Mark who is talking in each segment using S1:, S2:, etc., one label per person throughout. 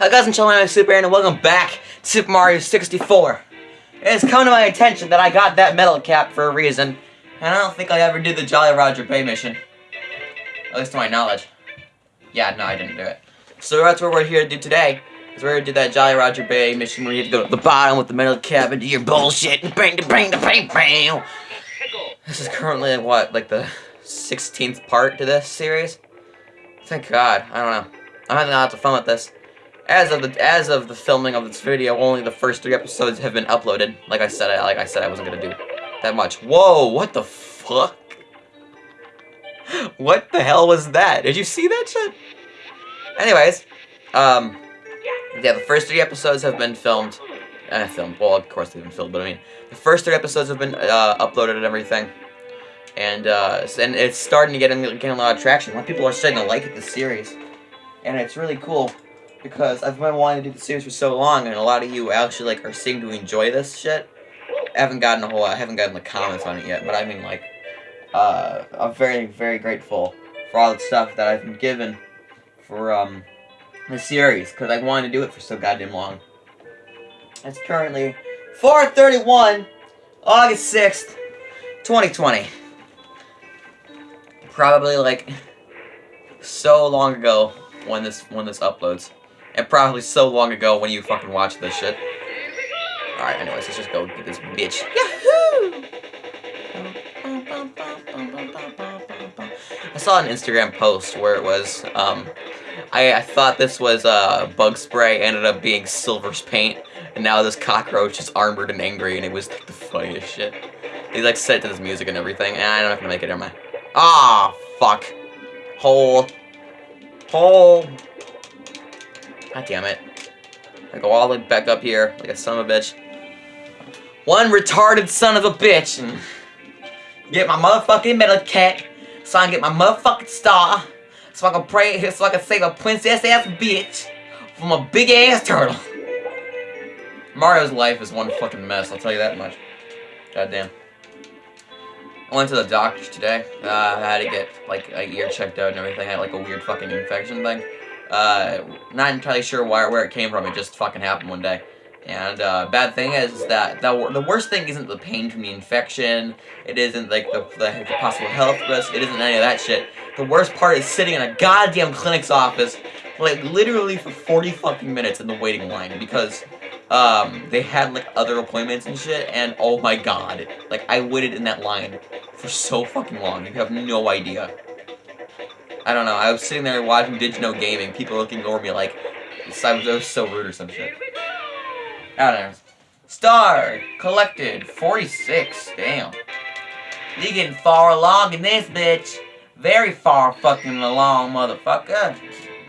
S1: Hi guys, I'm Chillin' Super and welcome back to Super Mario 64. It has come to my attention that I got that metal cap for a reason, and I don't think I ever did the Jolly Roger Bay mission. At least to my knowledge. Yeah, no, I didn't do it. So that's what we're here to do today. Is we're gonna do that Jolly Roger Bay mission where you have to go to the bottom with the metal cap and do your bullshit and bang, the bang, bang, bang. This is currently what, like the 16th part to this series? Thank God. I don't know. I'm having lots of fun with this. As of the as of the filming of this video, only the first three episodes have been uploaded. Like I said, I, like I said, I wasn't gonna do that much. Whoa! What the fuck? What the hell was that? Did you see that shit? Anyways, um, yeah, the first three episodes have been filmed. Uh, filmed. Well, of course they've been filmed, but I mean, the first three episodes have been uh, uploaded and everything. And uh, and it's starting to get getting a lot of traction. A lot of people are starting to like the series, and it's really cool because I've been wanting to do the series for so long, and a lot of you actually like are seeming to enjoy this shit. I haven't gotten a whole, lot. I haven't gotten the comments on it yet, but I mean like, uh, I'm very very grateful for all the stuff that I've been given for um the series because I wanted to do it for so goddamn long. It's currently 4:31, August 6th, 2020. Probably like so long ago when this when this uploads. And probably so long ago when you fucking watched this shit. Alright, anyways, let's just go get this bitch. Yahoo! I saw an Instagram post where it was, um, I, I thought this was uh, bug spray, ended up being Silver's paint, and now this cockroach is armored and angry, and it was like the funniest shit. He like set to this music and everything, and I'm not gonna make it, am I? Ah, fuck. Hole. Hole. God damn it. I go all the way back up here, like a son of a bitch. One retarded son of a bitch. And get my motherfucking metal cap, so I can get my motherfucking star, so I can pray, so I can save a princess ass bitch from a big ass turtle. Mario's life is one fucking mess, I'll tell you that much. God damn. I went to the doctor today. Uh, I had to get, like, a ear checked out and everything. I had, like, a weird fucking infection thing. Uh, not entirely sure where, where it came from. It just fucking happened one day. And, uh, bad thing is that the, the worst thing isn't the pain from the infection. It isn't, like, the, the, the possible health risk. It isn't any of that shit. The worst part is sitting in a goddamn clinic's office, like, literally for 40 fucking minutes in the waiting line. Because, um, they had, like, other appointments and shit. And, oh my god. Like, I waited in that line for so fucking long. You have no idea. I don't know, I was sitting there watching Digino Gaming, people looking over me like, I was, was so rude or some shit. I don't know. Star, collected, 46, damn. You getting far along in this bitch. Very far fucking along, motherfucker.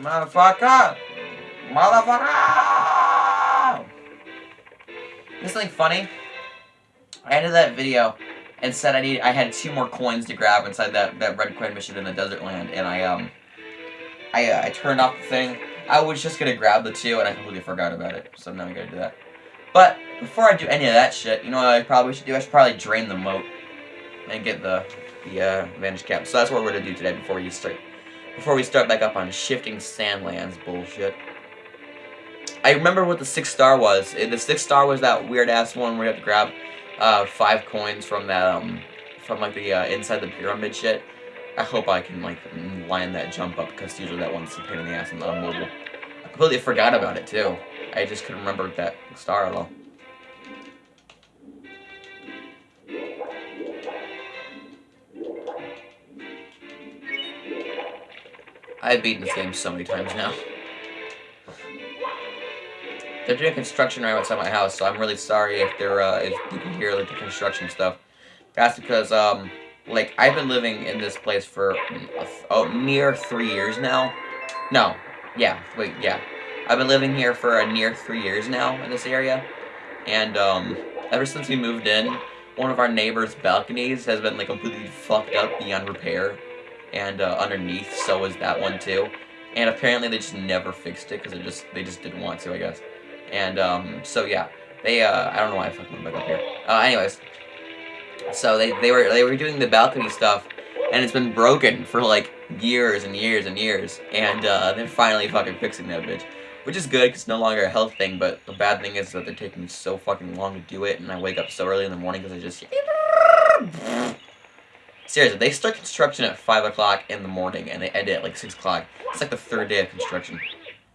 S1: Motherfucker. Motherfucker. This something funny? I ended that video and said I need I had two more coins to grab inside that that red coin mission in the desert land, and I um I uh, I turned off the thing. I was just gonna grab the two, and I completely forgot about it. So now I'm gonna do that. But before I do any of that shit, you know what I probably should do? I should probably drain the moat and get the the uh, vanish cap. So that's what we're gonna do today before we start before we start back up on shifting sandlands bullshit. I remember what the six star was. The six star was that weird ass one where you have to grab uh, five coins from that, um, from like the uh, inside the pyramid shit. I hope I can like line that jump up because usually that one's a pain in the ass on mobile. I completely forgot about it too. I just couldn't remember that star at all. I've beaten this game so many times now. They're doing construction right outside my house, so I'm really sorry if they're uh, if you can hear like the construction stuff. That's because um like I've been living in this place for oh near three years now. No, yeah, wait, yeah, I've been living here for a near three years now in this area, and um ever since we moved in, one of our neighbors' balconies has been like completely fucked up beyond repair, and uh, underneath so is that one too. And apparently they just never fixed it because they just they just didn't want to, I guess. And, um, so yeah, they, uh, I don't know why I fucking went back up here. Uh, anyways, so they, they were, they were doing the balcony stuff, and it's been broken for, like, years and years and years, and, uh, they're finally fucking fixing that bitch. which is good because it's no longer a health thing. But the bad thing is that they're taking so fucking long to do it, and I wake up so early in the morning because I just. Seriously, they start construction at 5 o'clock in the morning and they end it at like 6 o'clock. It's like the third day of construction.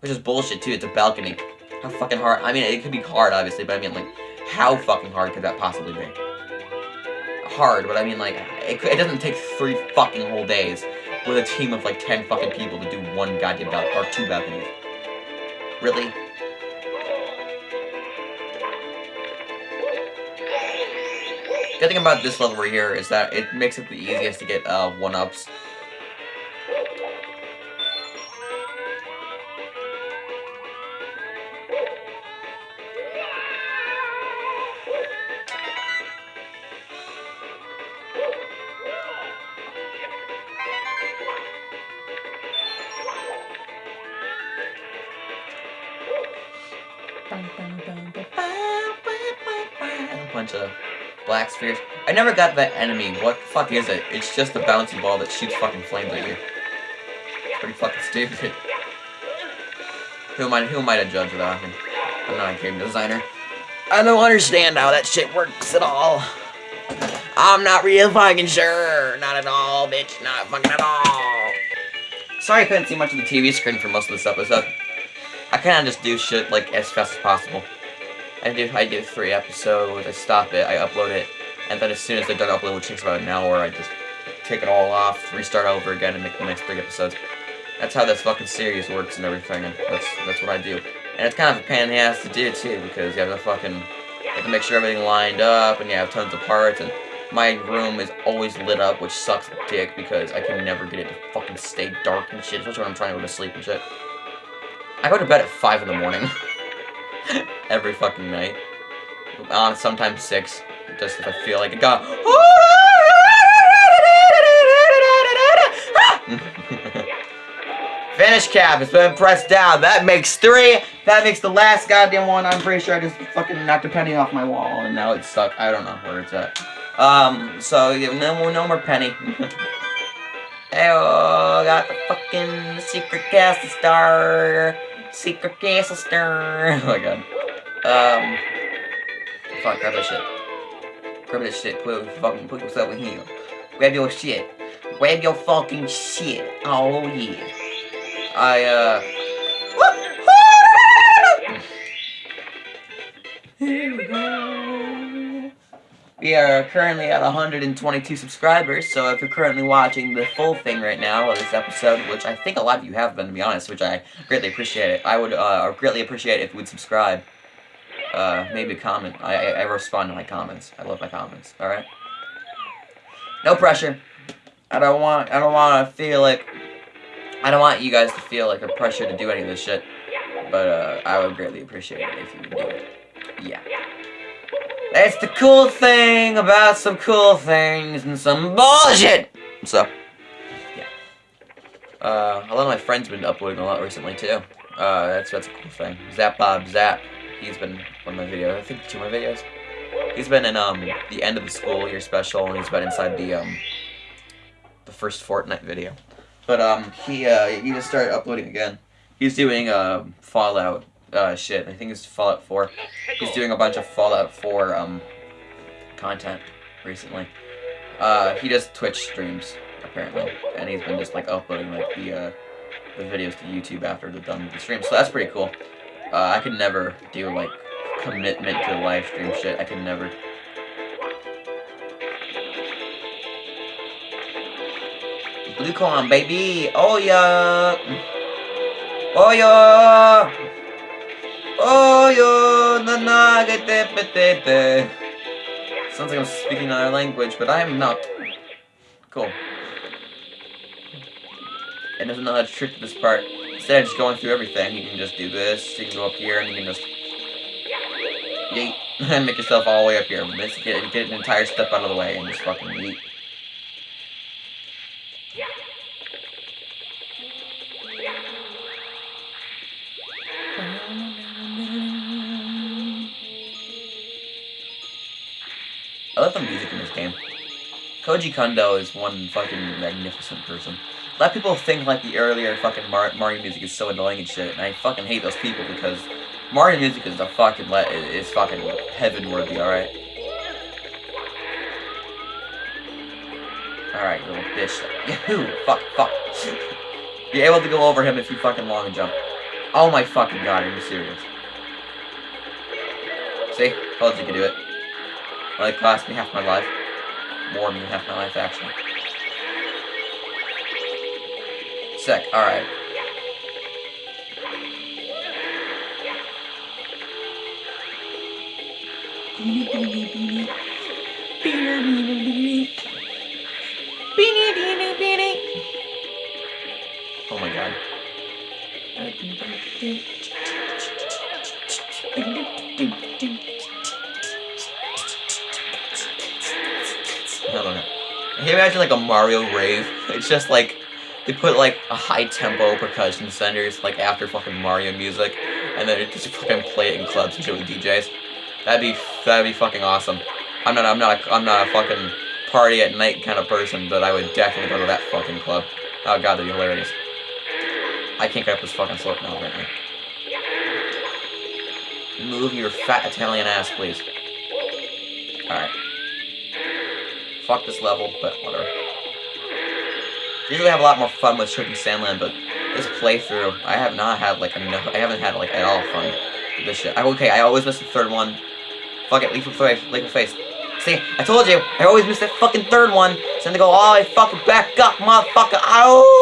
S1: Which is bullshit too, it's a balcony. How fucking hard, I mean, it could be hard obviously, but I mean like, how fucking hard could that possibly be? Hard, but I mean like, it, it doesn't take three fucking whole days with a team of like 10 fucking people to do one goddamn balcony, or two balconies. Really? Good thing about this level right here is that it makes it the easiest to get uh, one-ups. A black spheres. I never got that enemy. What the fuck is it? It's just a bouncy ball that shoots fucking flames at you. Pretty fucking stupid. Who am I, who am I to judge that? I'm not a game designer. I don't understand how that shit works at all. I'm not real fucking sure. Not at all, bitch. Not fucking at all. Sorry I couldn't see much of the TV screen for most of this episode. I kinda just do shit, like, as fast as possible. I do I do three episodes, I stop it, I upload it, and then as soon as they're done uploading, which takes about an hour, I just take it all off, restart over again, and make the next three episodes. That's how this fucking series works and everything, and that's that's what I do. And it's kind of a pain in the ass to do too, because you have to fucking you have to make sure everything lined up, and you have tons of parts, and my room is always lit up, which sucks dick because I can never get it to fucking stay dark and shit, especially when I'm trying to go to sleep and shit. I go to bed at 5 in the morning. every fucking night. Sometimes six, just if I feel like it. Go. Vanish cap. It's been pressed down. That makes three. That makes the last goddamn one. I'm pretty sure I just fucking knocked a penny off my wall, and now it's stuck. I don't know where it's at. Um. So yeah, no more, no more penny. Hey, got the fucking secret castle star. Secret castle star. Oh my god. Um, fuck, grab that shit. Grab that shit, put, fucking put yourself in here. Grab your shit. Grab your fucking shit. Oh, yeah. I, uh... Here we go. We are currently at 122 subscribers, so if you're currently watching the full thing right now of this episode, which I think a lot of you have been, to be honest, which I greatly appreciate it, I would uh, greatly appreciate if you would subscribe uh, maybe a comment. I, I, respond to my comments. I love my comments. All right. No pressure. I don't want. I don't want to feel like. I don't want you guys to feel like a pressure to do any of this shit. But uh, I would greatly appreciate it if you would do it. Yeah. That's the cool thing about some cool things and some bullshit. So, yeah. Uh, a lot of my friends have been uploading a lot recently too. Uh, that's that's a cool thing. Zap Bob Zap he's been one of my videos. I think two of my videos. He's been in um the end of the school year special, and he's been inside the um the first Fortnite video. But um he uh he just started uploading again. He's doing uh Fallout uh shit. I think it's Fallout 4. He's doing a bunch of Fallout 4 um content recently. Uh he does Twitch streams apparently, and he's been just like uploading like the uh the videos to YouTube after they're done with the stream. So that's pretty cool. Uh, I could never do, like, commitment to live stream shit. I could never. Blue coin, baby! Oh, yeah! Oh, yeah! Oh, yeah! Na na, get Sounds like I'm speaking another language, but I am not. Cool. And there's another trick to this part. Instead of just going through everything, you can just do this, you can go up here, and you can just yeet, and make yourself all the way up here. Get, get an entire step out of the way, and just fucking yeet. Koji Kondo is one fucking magnificent person. a lot of people think like the earlier fucking Mar Mario music is so annoying and shit, and I fucking hate those people because Mario music is the fucking le is fucking heaven worthy, alright? Alright, little bitch. Yahoo! Fuck, fuck. You're able to go over him if you fucking long jump. Oh my fucking god, are you serious? See? Told you could do it. Like, cost me half my life. More than half my life, actually. Sick, alright. Beanie. Beanie, beanie, beanie. Beanie, beanie, beanie. Oh my god. You imagine like a Mario rave? It's just like they put like a high tempo percussion centers like after fucking Mario music, and then just fucking play it in clubs and shit with DJs. That'd be that'd be fucking awesome. I'm not I'm not a, I'm not a fucking party at night kind of person, but I would definitely go to that fucking club. Oh god, that'd be hilarious. I can't get up this fucking slope now right now. Move your fat Italian ass, please. Alright. Fuck this level, but whatever. Usually I have a lot more fun with Shifting Sand Land, but this playthrough, I have not had like enough, I haven't had like at all fun with this shit. I, okay, I always miss the third one. Fuck it, of face, of face. See, I told you, I always miss that fucking third one. So then they go all the way fucking back up, motherfucker. Ow!